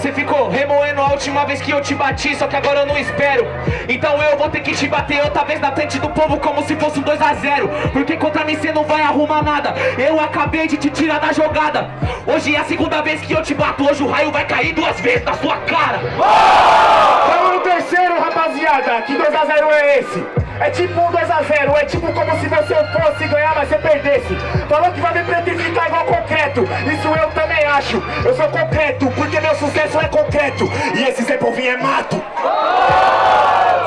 Você ficou remoendo a última vez que eu te bati, só que agora eu não espero. Então eu vou ter que te bater outra vez na frente do povo como se fosse um 2x0. Porque contra mim você não vai arrumar nada. Eu acabei de te tirar da jogada. Hoje é a segunda vez que eu te bato, hoje o raio vai cair duas vezes na sua cara. Terceiro, rapaziada. Que 2x0 é esse? É tipo um 2x0, é tipo como se você fosse ganhar, mas você perdesse. Falou que vai me pretificar igual concreto. Isso eu também acho. Eu sou concreto, porque meu sucesso é concreto. E esse Zé Povinho é mato.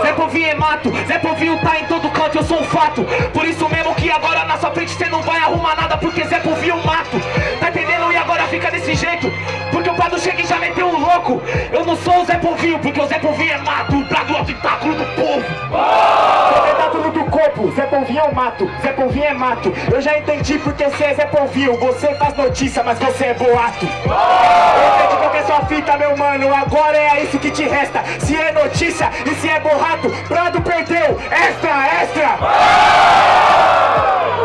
Zé Povinho é mato, Zé Povinho tá em todo canto, eu sou um fato. Por isso mesmo que agora na sua frente você não vai arrumar nada, porque Zé Povinho é mato. Tá entendendo? E agora fica desse jeito. Porque o Prado chega e já meteu um louco. Eu não sou o Zé Povinho, porque o Zé Povinho Polvinho é mato, Zé Polvinho é mato. Eu já entendi porque você é Zé Polvinho. Você faz notícia, mas você é boato. Eu entendi qual que é sua fita, meu mano. Agora é isso que te resta. Se é notícia e se é borrato, Prado perdeu. Extra, extra.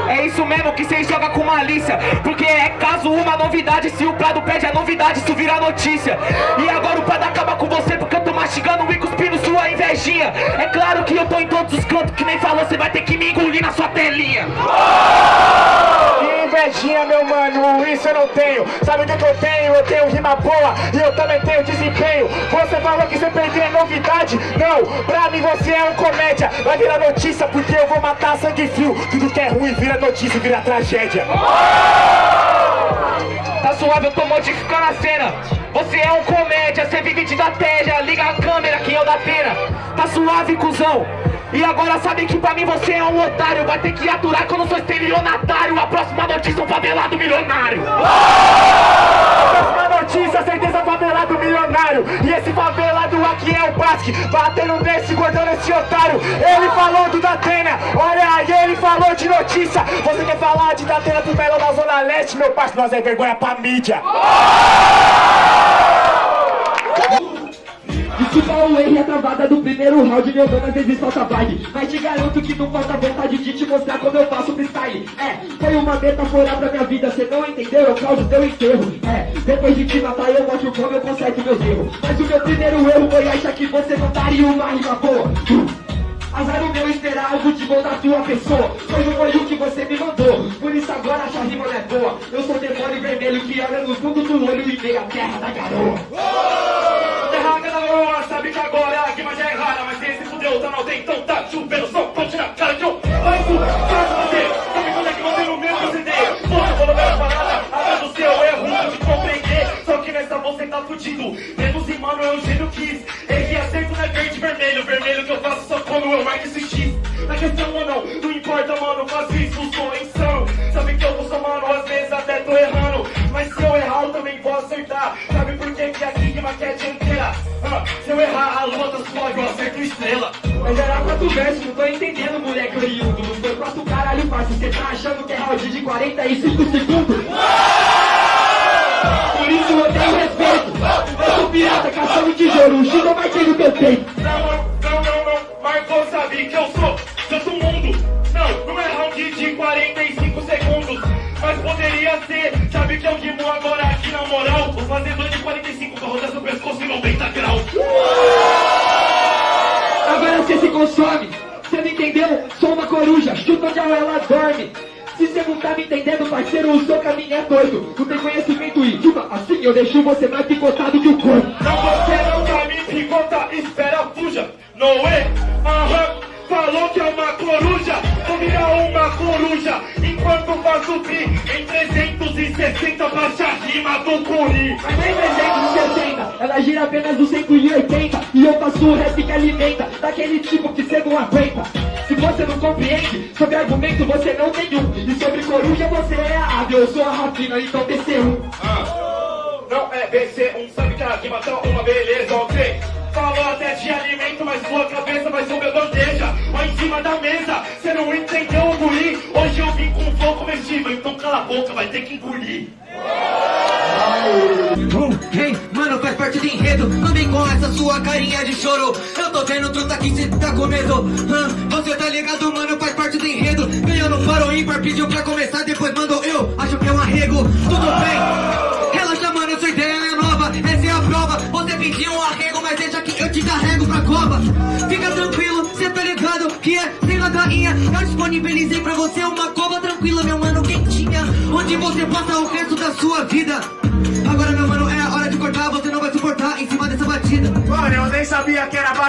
É isso mesmo que vocês jogam com malícia Porque é caso uma novidade Se o Prado pede a novidade, isso vira notícia E agora o Prado acaba com você Porque mastigando e cuspindo sua invejinha É claro que eu tô em todos os cantos Que nem falou, você vai ter que me engolir na sua telinha Que invejinha, meu mano, isso eu não tenho. Sabe o que, que eu tenho? Eu tenho rima boa e eu também tenho desempenho. Você falou que você perdeu é novidade? Não, pra mim você é um comédia. Vai virar notícia porque eu vou matar sangue frio. Tudo que é ruim vira notícia, vira tragédia. Suave, eu tô modificando a cena. Você é um comédia, você vive de estratégia. Liga a câmera, quem é o da pena Tá suave, cuzão. E agora sabe que pra mim você é um otário. Vai ter que aturar que eu não sou estelionatário A próxima notícia é um favelado milionário notícia, certeza favelado milionário. E esse favelado aqui é o Basque Batendo nesse, guardando esse otário. Ele falou do Datena, olha aí, ele falou de notícia. Você quer falar de Datena pro Melo da Zona Leste, meu parceiro? Nós é vergonha pra mídia Desculpa o erro a travada do primeiro round Meu dono às vezes falta vibe Mas te garanto que não falta vontade de te mostrar como eu faço freestyle. É, foi uma metáfora pra minha vida Cê não entendeu, eu causo teu enterro. É, depois de te matar eu mostro como eu conserto meus erros. Mas o meu primeiro erro foi achar que você não daria uma rima boa. Azar o meu esperar algo de bom da tua pessoa. Foi o que você me mandou. Por isso agora essa rima não é boa. Eu sou demônio vermelho que olha no fundo do olho E vê a terra da garoa Mas fudeu tá não tem, então tá chovendo Só ponte na cara que eu faço Caso você, sabe quando é que você no mesmo CD Você falou minha parada, atrás do seu erro de compreender. Só que nessa você tá fudido. Reduzir, mano, é um gênio quis. Errei acerto não é verde e vermelho. Vermelho que eu faço só quando eu marco esse X Na questão ou não, não importa, mano, se eu errar, a lua tá suave, eu acerto estrela. Mas era quatro versos, não tô entendendo, moleque oriundo. Não foi quatro caralho fácil, cê tá achando que é round de 45 segundos? Por isso eu tenho respeito. Eu sou pirata, caçando tesouro, o Shiba vai ter no teu peito Mas poderia ser. Sabe que eu rimo agora aqui na moral? Vou fazer dois de 45 pra rodar seu pescoço em 90 graus. Agora você se consome, você não entendeu? Sou uma coruja, chuta onde ela dorme. Se você não tá me entendendo, parceiro, o seu caminho é doido. Não tem conhecimento e rima, assim eu deixo você mais picotado que o corpo. Não, você não vai me picotar, espera, fuja. Noé, aham, falou que é uma coruja. Vou virar uma coruja Enquanto faço free em 360 Baixa a rima do curi. Mas nem 360, ela gira apenas do 180 E eu faço o rap que alimenta, daquele tipo que cê não aguenta. Se você não compreende, sobre argumento você não tem um E sobre coruja você é a ave, eu sou a rapina, então TC1 Não é BC1, sabe que a rima tá uma beleza, ok? Falou até de alimento, mas sua cabeça vai ser uma bandeja Ó em cima da mesa, cê não entendeu o guri Hoje eu vim com um flow comestível, então cala a boca, vai ter que engolir. Uh, hey, mano, faz parte do enredo. Não vem com essa sua carinha de choro. Eu tô vendo truta que cê tá com medo. Hã? Você tá ligado, mano, faz parte do enredo. Ganhou no faro ímpar, pediu pra começar Depois mandou eu, acho que é um arrego. Tudo bem, relaxa, mano, sua ideia é nova. Essa é a prova, você Eu disponibilizei pra você uma cova tranquila, meu mano, quentinha Onde você passa o resto da sua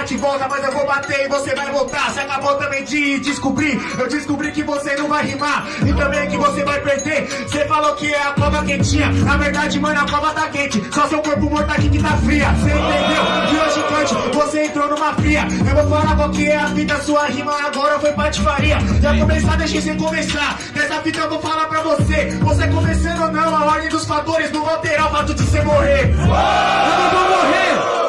bate e volta, mas eu vou bater e você vai voltar. Você acabou também de descobrir. Eu descobri que você não vai rimar e também que você vai perder. Você falou que é a cova quentinha. Na verdade, mano, a cova tá quente. Só seu corpo morto aqui que tá fria. Você entendeu? De hoje cante, você entrou numa fria. Eu vou falar qual que é a fita, sua rima agora foi patifaria. Já começar, deixa você começar. Nessa fita eu vou falar pra você. Você começando ou não, a ordem dos fatores não alterar o fato de você morrer. Eu não vou morrer,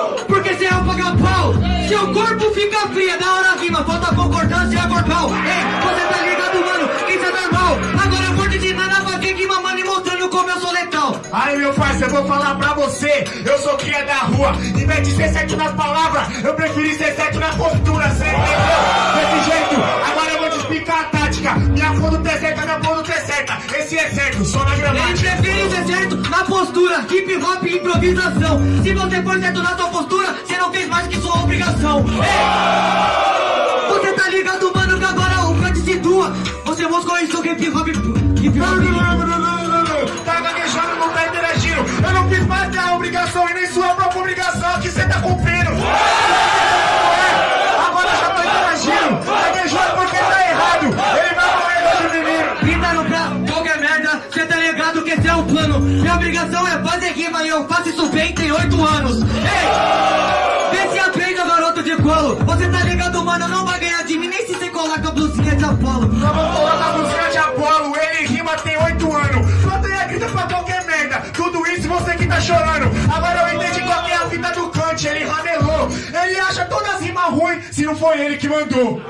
você é. Seu corpo fica frio, da hora rima, falta concordância corpal. Ei, você tá ligado, mano? Isso é normal. Agora eu vou te ensinar a fazer rima, mano, e mostrando como eu sou letal. Aí meu parceiro, eu vou falar pra você Eu sou cria da rua Em vez de ser certo nas palavras Eu preferi ser certo na postura Cê entendeu? Desse jeito Agora eu vou te explicar a tática Minha fundo é minha fundo é certa Esse é certo, só na Ele gramática prefere ser certo na postura, hip hop e improvisação. Se você for certo na sua postura, você não fez mais que sua obrigação. Ei! Você tá ligado, mano, que agora o cante se situa. Você mostrou isso hip hop. Hip hop. Tá gaguejando, não tá interagindo Eu não fiz mais que a obrigação E nem sua própria obrigação Que cê tá cumprindo que esse o plano. Minha obrigação é fazer rima e eu faço isso bem, tem oito anos. Ei! Vê se aprende, garoto de colo. Você tá ligado, mano, não vai ganhar de mim nem se você coloca a blusinha de Apolo. Vamos colocar a música de Apolo, ele rima tem oito anos. Plateia grita pra qualquer merda, tudo isso você que tá chorando. Agora eu entendi qual é a fita do Kant, ele ramelou. Ele acha todas as rimas ruins, se não foi ele que mandou.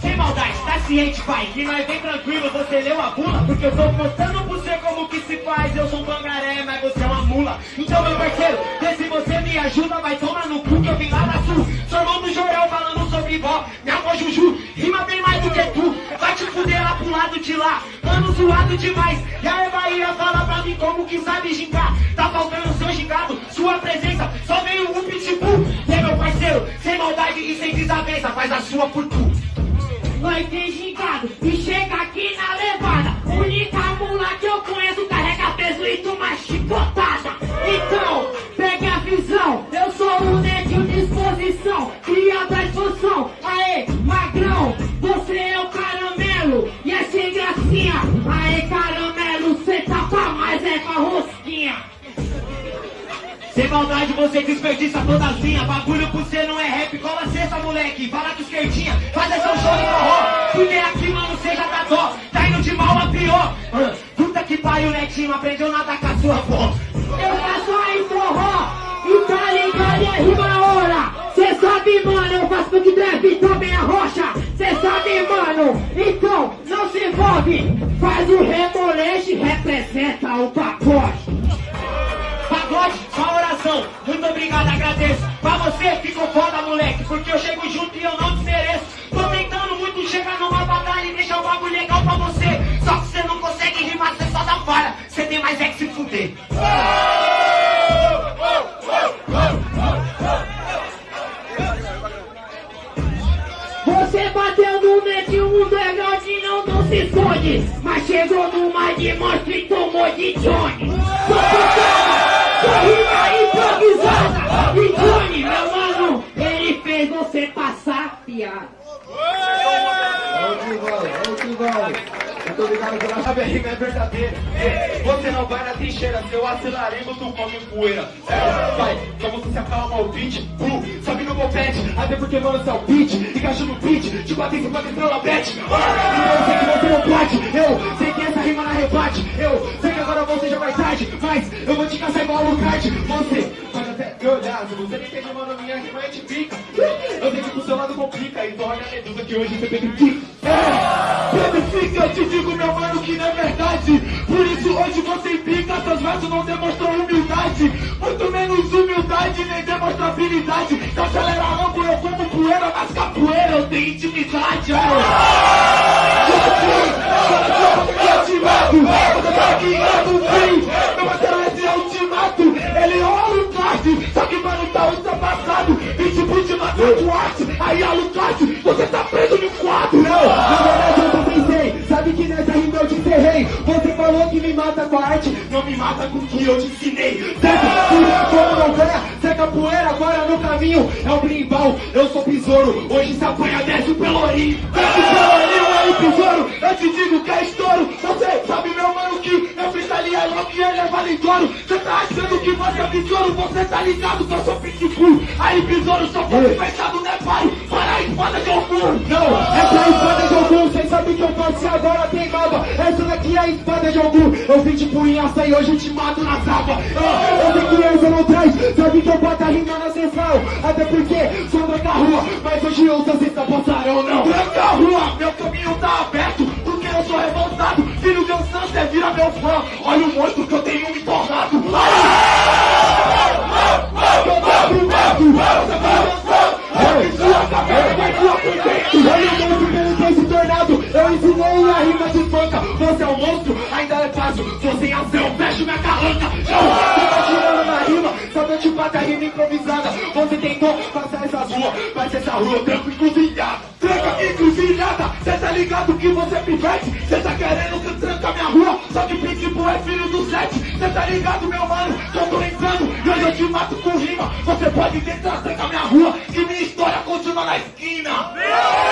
Sem maldade, tá ciente, pai? Que nós bem tranquilo, você leu a bula? Porque eu tô mostrando pra você como que se faz. Eu sou um pangaré, mas você é uma mula. Então, meu parceiro, vê se você me ajuda, vai tomar no cu que eu vim lá da sul. Sou Jorel falando sobre vó. Minha avó Juju, rima bem mais do que tu. Vai te fuder lá pro lado de lá. Mano zoado demais. E a Bahia fala pra mim como que sabe gingar. Tá faltando seu gingado, sua presença. Só veio um pitbull. Parceiro, sem maldade e sem desavença, faz a sua por tu. Vai ter gingado e chega aqui na levada. Única mula que eu conheço carrega peso e toma chicotada. Então, você desperdiça linhas Bagulho por você não é rap, cola cesta moleque Fala com esquerdinha, faz essa show de forró Porque aqui mano cê já tá dó Tá indo de mal a pior. Puta que pariu netinho, aprendeu nada com a sua avó Eu faço aí forró. E tá ligado, é rima hora. Cê sabe mano, eu faço funk trap também a rocha. Cê sabe mano, então não se envolve. Faz o remolejo representa o pacote. Muito obrigado, agradeço. Pra você ficou foda, moleque, porque eu chego junto e eu não desmereço. Tô tentando muito chegar numa batalha e deixar o bagulho legal pra você. Só que você não consegue rimar, você só dá falha. Você tem mais é que se fuder. Você bateu no net, o mundo é grande, não, não se esconde. Mas chegou numa de monstro e tomou de Johnny. Só Muito obrigado pela Sabe, a rima é verdadeira. Você não vai na trincheira, seu acelarido tu come poeira. Vai, pra você se acalma o beat, blue, sabe no copete, até porque mano, você é o beat, encaixa no beat, te bate em cima estrela bet. Ah, então eu sei que você não pode, eu sei que essa rima na rebate, eu sei que agora você já vai tarde, mas eu vou te caçar igual o card. Você pode até me olhar, se você não entende, mano, minha rima é de pica. Eu sei que pro seu lado complica, então olha a medusa que hoje você petrifica. É, petrifica, eu te digo, meu mano, que não é verdade. Por isso hoje você pica, seus versos não demonstram humildade. Muito menos humildade, nem demonstra habilidade. Então acelera rambo, eu como poeira, mas capoeira eu tenho intimidade. Tá guiando bem. Meu parceiro, esse é ultimato. Ele olha o card, só que tatuate, aí alucate, você tá preso no quadro. Não, na verdade eu também sei. Sabe que nessa rima eu te encerrei Você falou que me mata com a arte Não me mata com o que eu te ensinei. Certo? E como não ganha, se é capoeira agora no caminho. É o brimbal, eu sou besouro. Hoje se apanha, desce o pelourinho Desce o pelourinho aí, besouro. Eu te digo que é estouro. Você sabe, meu mano, que meu freestyle é louco e ele é validoro Você tá achando que você é besouro? Você tá ligado que eu sou pitbull. Aí, besouro, só fosse fechado, né, pai? Para a espada de algum Não, essa é a espada de algum Cês sabem que eu posso agora tem nova Essa daqui é a espada de algum Eu vim de punhaça e hoje eu te mato na zapa Ah, Eu que essa não traz Sabe que eu boto a rima na sessão Até porque sou da rua. Mas hoje eu sou cesta passarão, não. Tranca a rua, meu caminho tá aberto, porque eu sou revoltado. Filho de um santo, você vira meu fã. Olha o monstro que eu tenho me tornado. Eu tô pro mato Você vai dançar Ei, sua cabeça vai voar por dentro. Olha o monstro que ele tem se tornado Eu ensinei a rima de panca Você é um monstro, ainda é Você em ação, fecho minha carranca. Você tá tirando na rima Só que eu te bato a rima improvisada. Você tentou passar essas ruas Mas essa rua eu tranco encruzilhada. Tranca encruzilhada, cê tá ligado que você pivete? Cê tá querendo que tranca minha rua Só que Pitbull é filho do sete. Cê tá ligado meu mano, eu tô entrando E hoje eu te mato com rima. Você pode tentar trancar minha rua Que minha história continua na esquina